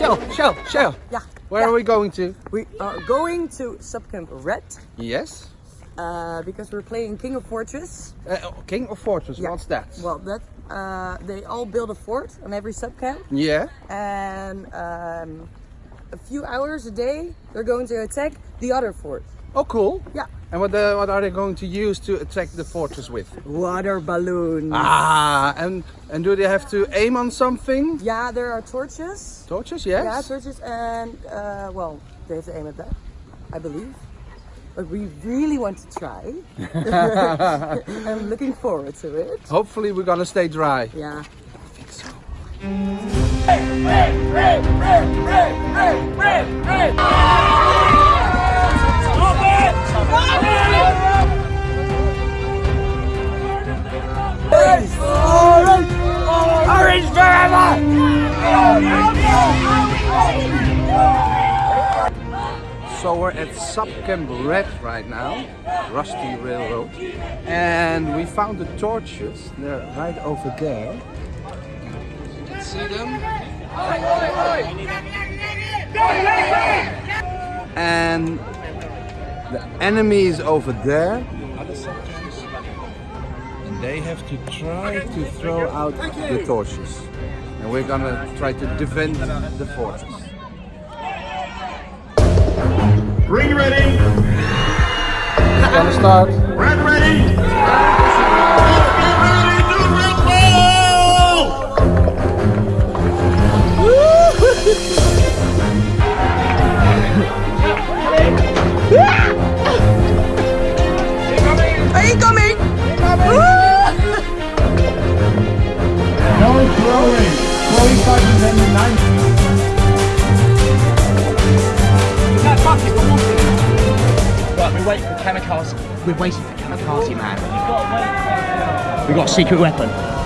Shell, Shell, Shell. Yeah. Where yeah. are we going to? We are going to Subcamp Red Yes. uh, because we're playing King of Fortress. Uh, King of Fortress, Yeah. what's that? Well, that uh, they all build a fort on every subcamp, yeah. and um, a few hours a day they're going to attack the other fort. Oh, cool. Yeah. And what, uh, what are they going to use to attack the fortress with? Water balloons. Ah, and and do they have to aim on something? Yeah, there are torches. Torches, yes. Yeah, torches, and uh, well, they have to aim at that, I believe. But we really want to try. I'm looking forward to it. Hopefully we're gonna stay dry. Yeah. I think So we're at Subcamp Red right now, Rusty Railroad, and we found the torches. They're right over there. You can see them. And the enemy is over there. Other subcamps. And they have to try to throw out the torches. And we're gonna try to defend the fortress. Green ready. Gonna start. Red ready. We're waiting for kamikaze man. We've got a secret weapon.